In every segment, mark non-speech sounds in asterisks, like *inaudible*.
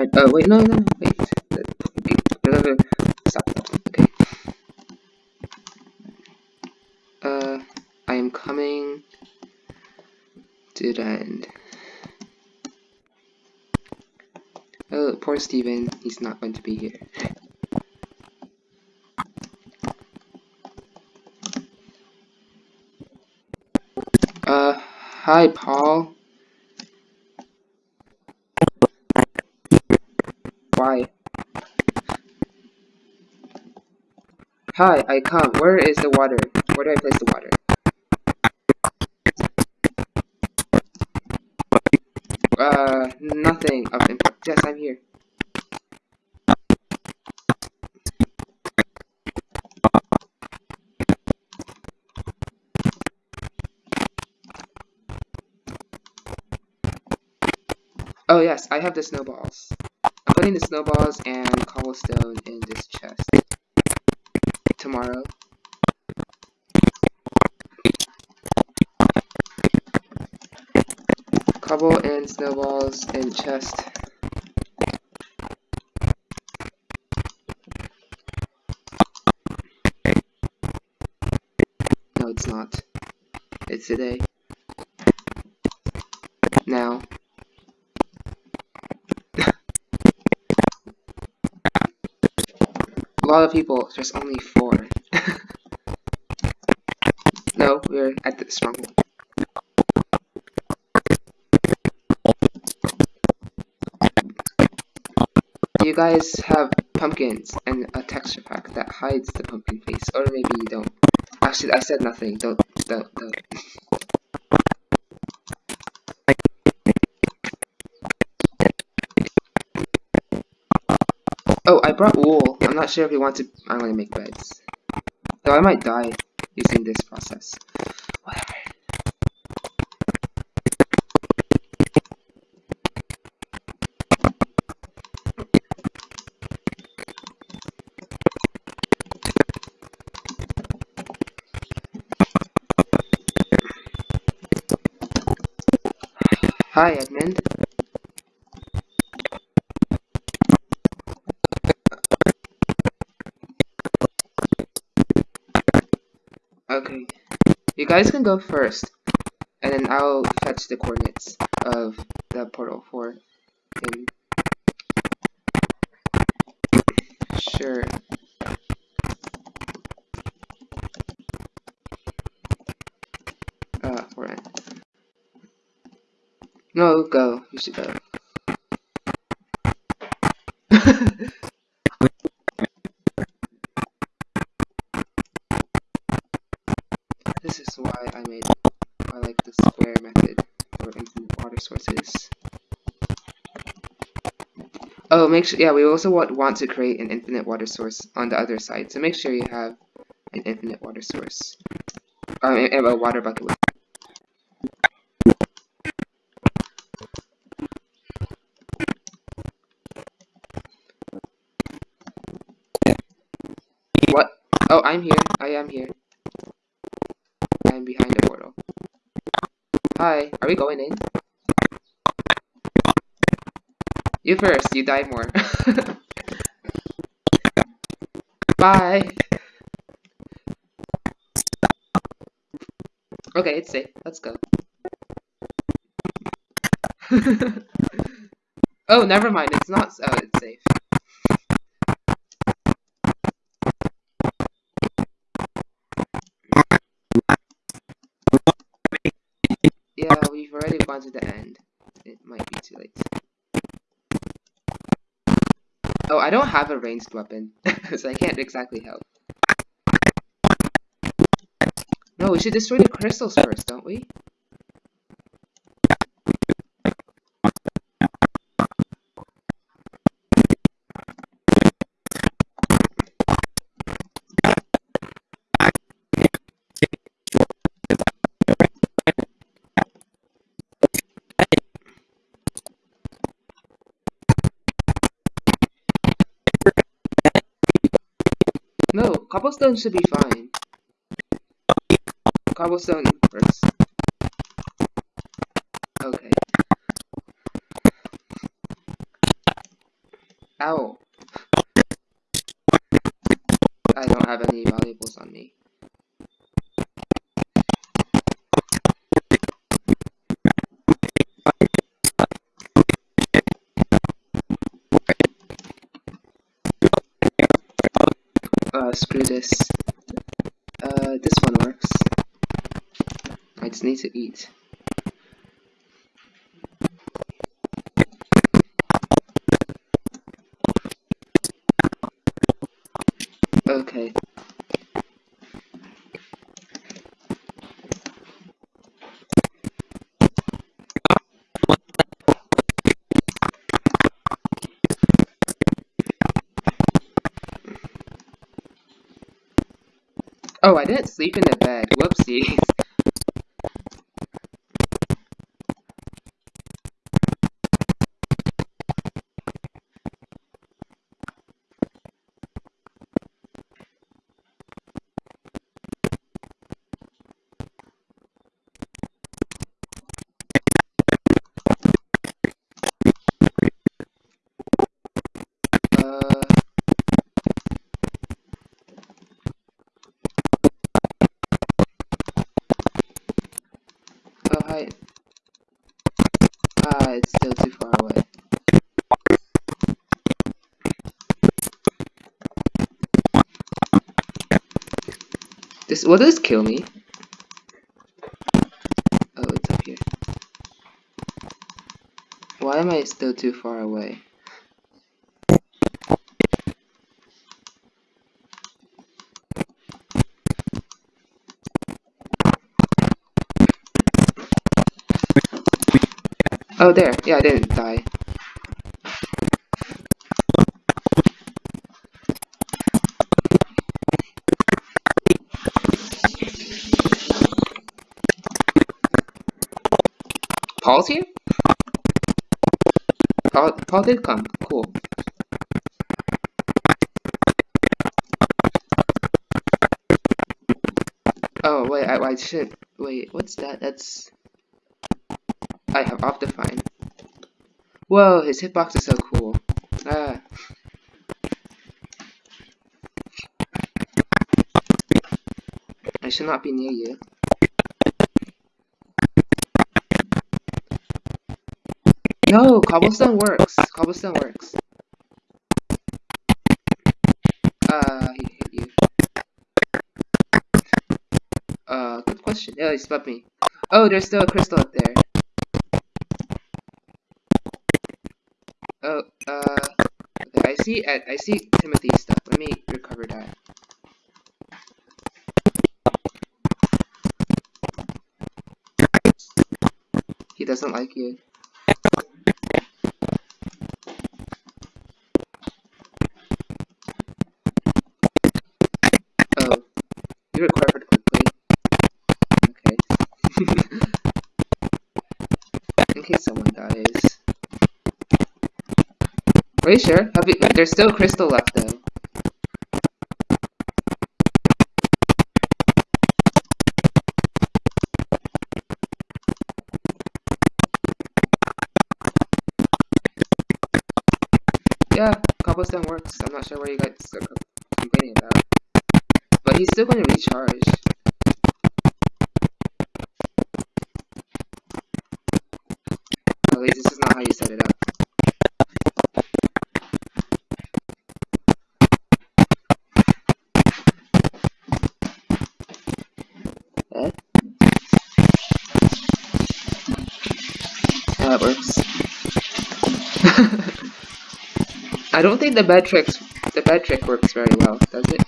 Oh, wait, no, no, wait. Stop. Okay. Uh, I am coming to the end. Oh, poor Steven. He's not going to be here. Uh, hi, Paul. Why? Hi, I come. Where is the water? Where do I place the water? Uh, nothing of import. Yes, I'm here. Oh yes, I have the snowballs. I'm putting the snowballs and cobblestone in this chest. Tomorrow. And snowballs and chest. No, it's not. It's today. Now. A lot of people, there's only four. *laughs* no, we're at the stronghold. Guys have pumpkins and a texture pack that hides the pumpkin face, or maybe you don't. Actually, I said nothing. Don't, don't, don't. Oh, I brought wool. I'm not sure if you want to. I'm gonna make beds. Though I might die using this process. Hi, Edmund. Okay. You guys can go first, and then I'll fetch the coordinates of go. You should *laughs* go. this is why I made I like the square method for infinite water sources. Oh, make sure, yeah, we also want, want to create an infinite water source on the other side, so make sure you have an infinite water source. Um, a water bucket with What? Oh, I'm here. I am here. I'm behind the portal. Hi, are we going in? You first, you die more. *laughs* Bye! Okay, it's safe. Let's go. *laughs* oh, never mind. It's not. Oh, it's safe. Yeah, we've already gone to the end. It might be too late. Oh, I don't have a ranged weapon, *laughs* so I can't exactly help. No, we should destroy the crystals first, don't we? Cobblestone should be fine. Cobblestone works. Okay. Ow. I don't have any valuables on me. Uh, screw this. Uh, this one works. I just need to eat. Okay. Oh, I didn't sleep in the bed. Whoopsies. Will this kill me? Oh, it's up here. Why am I still too far away? Oh, there. Yeah, I didn't die. Paul's here? Paul did come. Cool. Oh, wait, I, I should... Wait, what's that? That's... I have Optifine. Whoa, his hitbox is so cool. Ah. I should not be near you. No, cobblestone works. Cobblestone works. Uh, he hit you. Uh, good question. Yeah, he spot me. Oh, there's still a crystal up there. Oh, uh, okay, I see, I, I see Timothy's stuff. Let me recover that. He doesn't like you. Case someone dies. Are you sure? You, there's still crystal left though. Yeah, cobblestone works. I'm not sure where you guys that works. *laughs* I don't think the bed tricks the bed trick works very well, does it?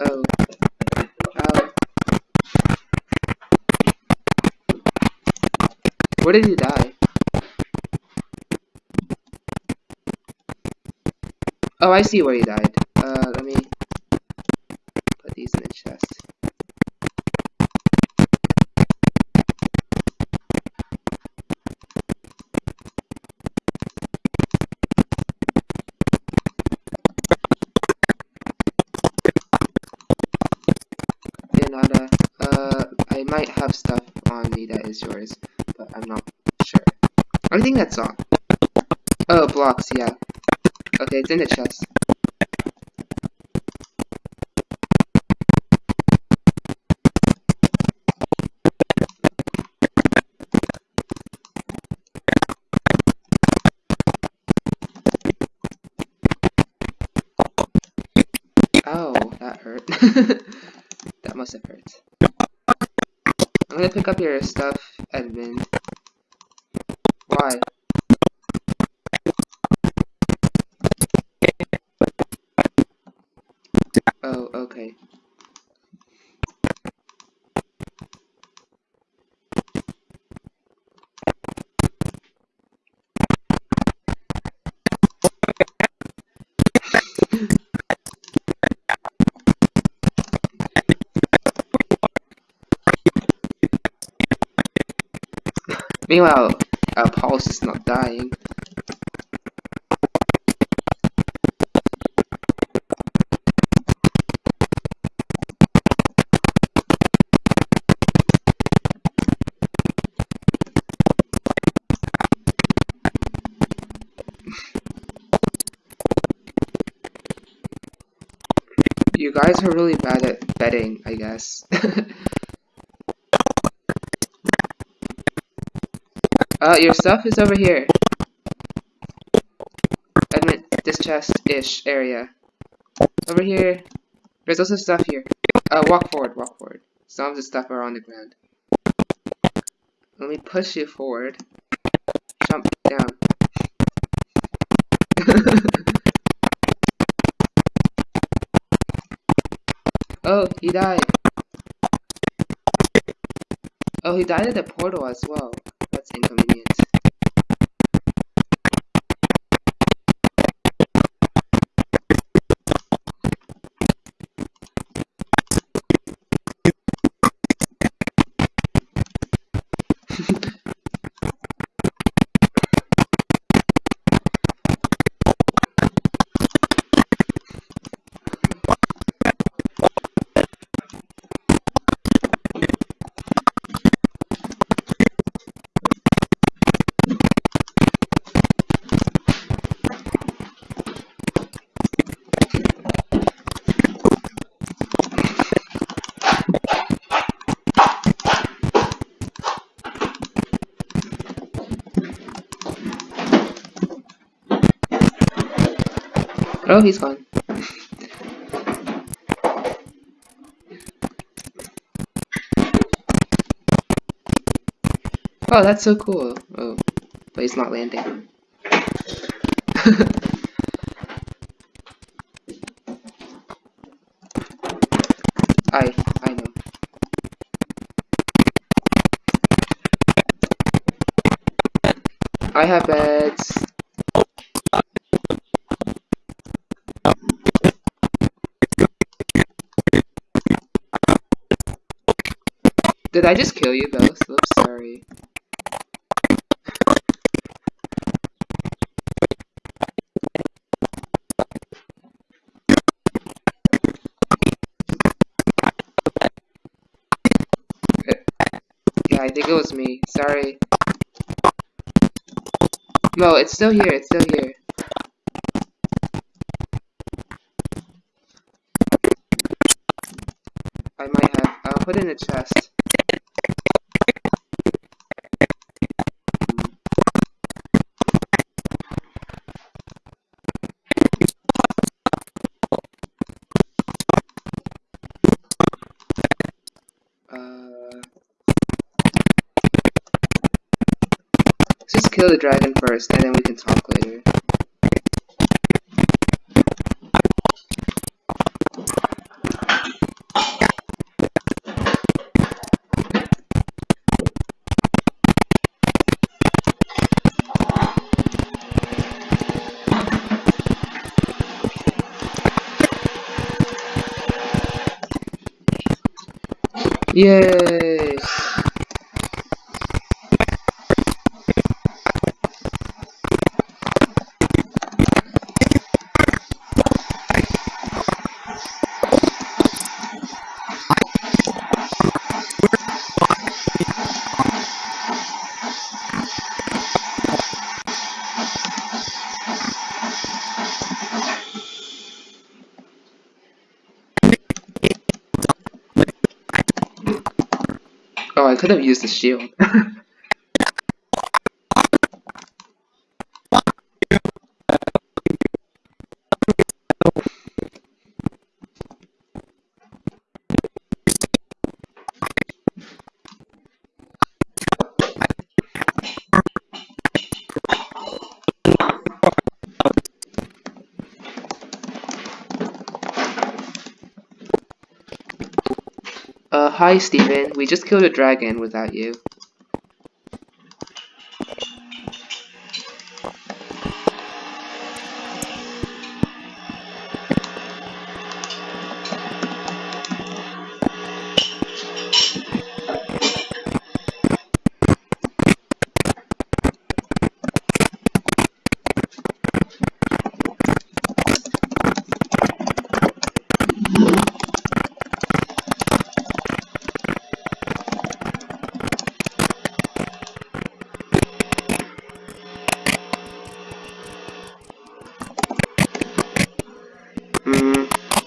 Oh. oh. Ow. Where did you die? Oh, I see where he died. Uh, I I might have stuff on me that is yours, but I'm not sure. I think that's all. Oh, blocks, yeah. Okay, it's in the chest. Oh, that hurt. *laughs* I'm gonna pick up your stuff, Edmund. Meanwhile, uh, pulse is not dying. You guys are really bad at betting, I guess. *laughs* uh, your stuff is over here. Admit this chest-ish area. Over here. There's also stuff here. Uh, walk forward, walk forward. Some of the stuff are on the ground. Let me push you forward. Jump down. *laughs* Oh, he died. Oh, he died at the portal as well. Oh, he's gone. oh, that's so cool. Oh, but he's not landing. *laughs* I, I know. I have beds. Did I just kill you both? Oops, sorry. Uh, yeah, I think it was me. Sorry. No, it's still here. It's still here. I might have. I'll put in a chest. Kill the dragon first, and then we can talk later. Yay! Could have used the shield. *laughs* Uh, hi Steven. We just killed a dragon without you.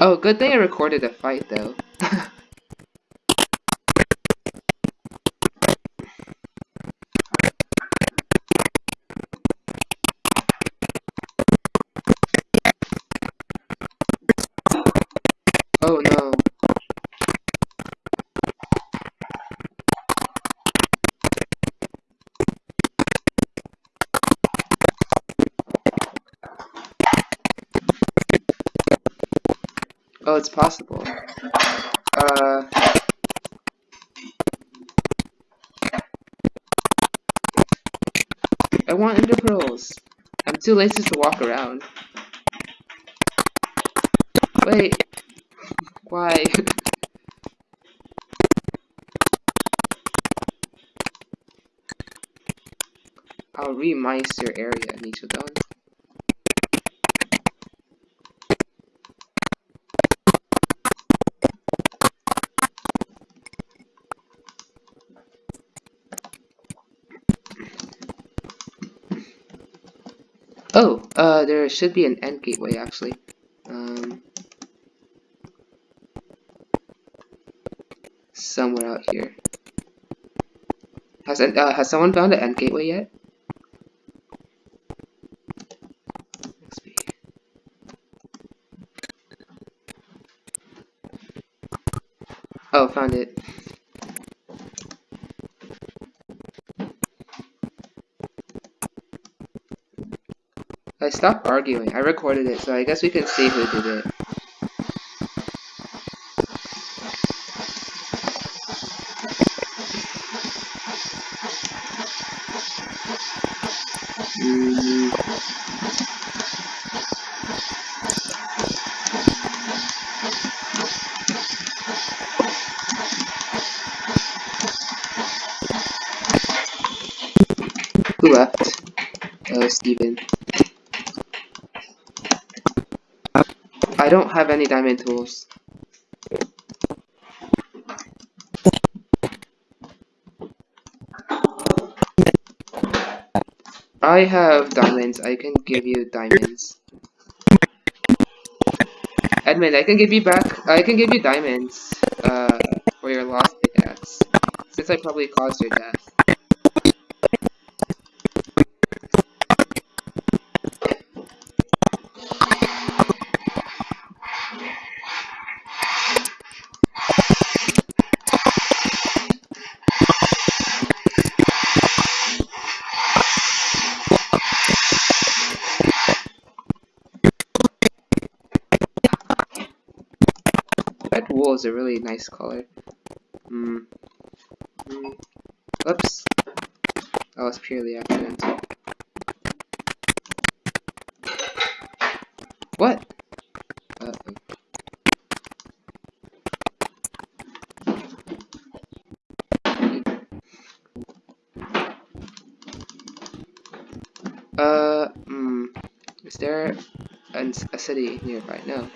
Oh, good thing I recorded the fight though. Possible. Uh. I want ender pearls. I'm too lazy to walk around. Wait. Why? *laughs* I'll remice your area, Nichodon. Oh, uh, there should be an end gateway actually. Um, somewhere out here. Has uh, has someone found an end gateway yet? Oh, found it. I stopped arguing. I recorded it, so I guess we can see who did it. Who left? Oh, Steven. Don't have any diamond tools. I have diamonds. I can give you diamonds. Edmund, I can give you back. I can give you diamonds. Uh, for your lost pickaxe. Since I probably caused your death. Is a really nice color. Hmm. Mm. Oops. That was purely accidental. What? Uh -oh. Uh, hmm. Is there a, a city nearby? No.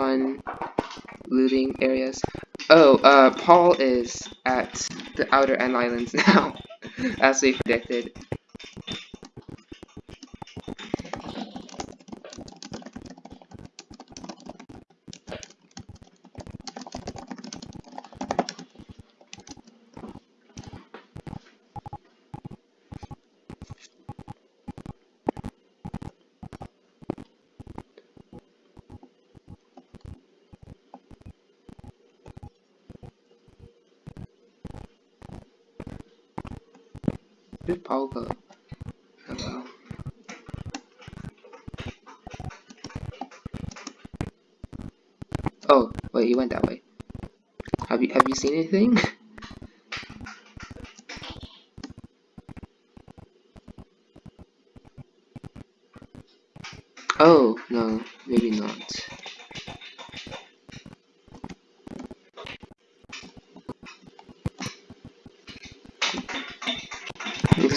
Fun looting areas? Oh, uh, Paul is at the Outer End Islands *laughs* now, as we predicted. Go? Hello. Oh, wait, he went that way. Have you have you seen anything? *laughs* oh, no, maybe not.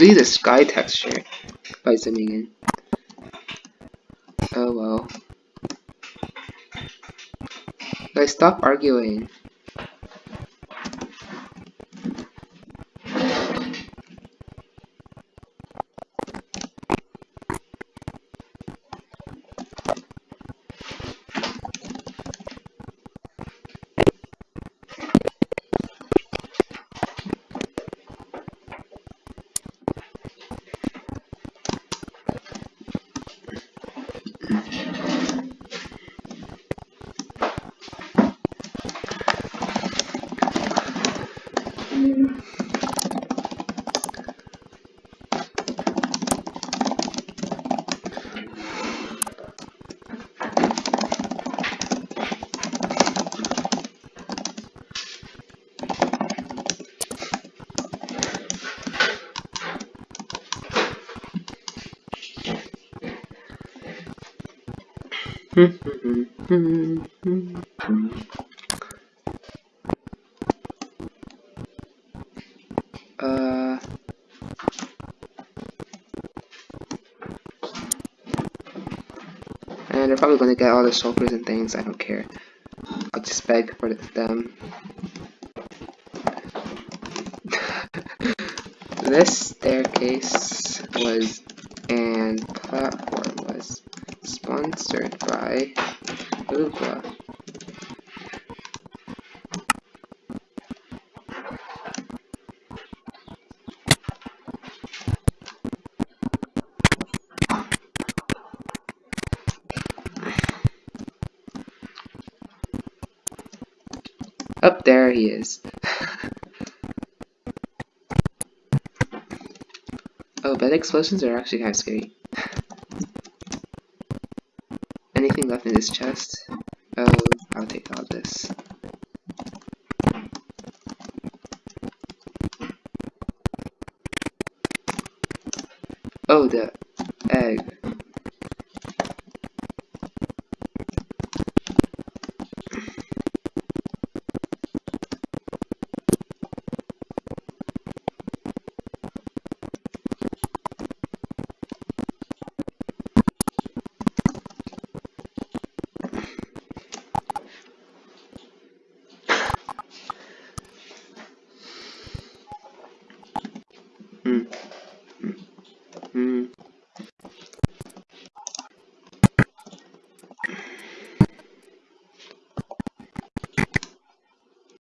See the sky texture by zooming in. Oh well. Guys, stop arguing. Gonna get all the shulkers and things. I don't care. I'll just beg for them. *laughs* this staircase was and platform was sponsored by Oogla. There he is. *laughs* oh, bed explosions are actually kind of scary. *laughs* Anything left in this chest? Oh, I'll take all this. Oh, the egg.